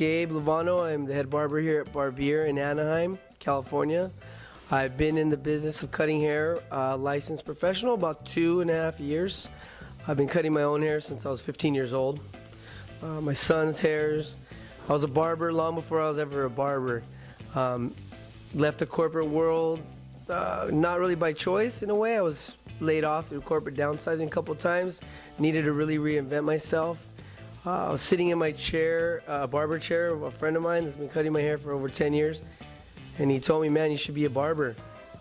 Gabe Lovano. I'm the head barber here at Barbier in Anaheim, California. I've been in the business of cutting hair, uh, licensed professional, about two and a half years. I've been cutting my own hair since I was 15 years old. Uh, my son's hairs. I was a barber long before I was ever a barber. Um, left the corporate world, uh, not really by choice in a way. I was laid off through corporate downsizing a couple times. Needed to really reinvent myself. Uh, I was sitting in my chair, a uh, barber chair, a friend of mine that's been cutting my hair for over 10 years, and he told me, man, you should be a barber.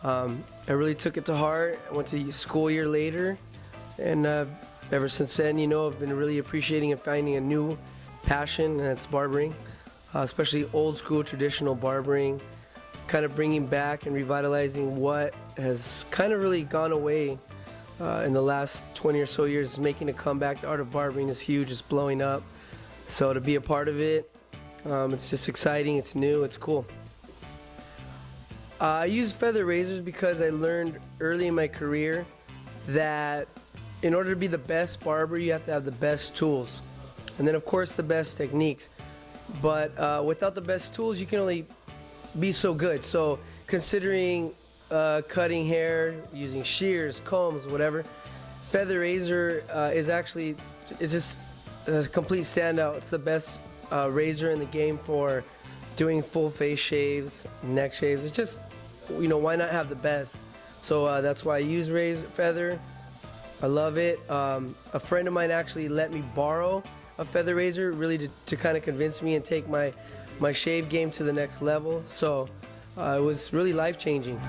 Um, I really took it to heart. I went to school a year later, and uh, ever since then, you know, I've been really appreciating and finding a new passion, and that's barbering, uh, especially old school traditional barbering, kind of bringing back and revitalizing what has kind of really gone away uh, in the last 20 or so years making a comeback. The art of barbering is huge, it's blowing up. So to be a part of it, um, it's just exciting, it's new, it's cool. Uh, I use feather razors because I learned early in my career that in order to be the best barber, you have to have the best tools. And then of course the best techniques. But uh, without the best tools, you can only be so good. So considering uh, cutting hair, using shears, combs, whatever. Feather razor uh, is actually it's just a complete standout. It's the best uh, razor in the game for doing full face shaves, neck shaves. It's just you know why not have the best? So uh, that's why I use razor feather. I love it. Um, a friend of mine actually let me borrow a feather razor, really to, to kind of convince me and take my my shave game to the next level. So Uh, it was really life changing.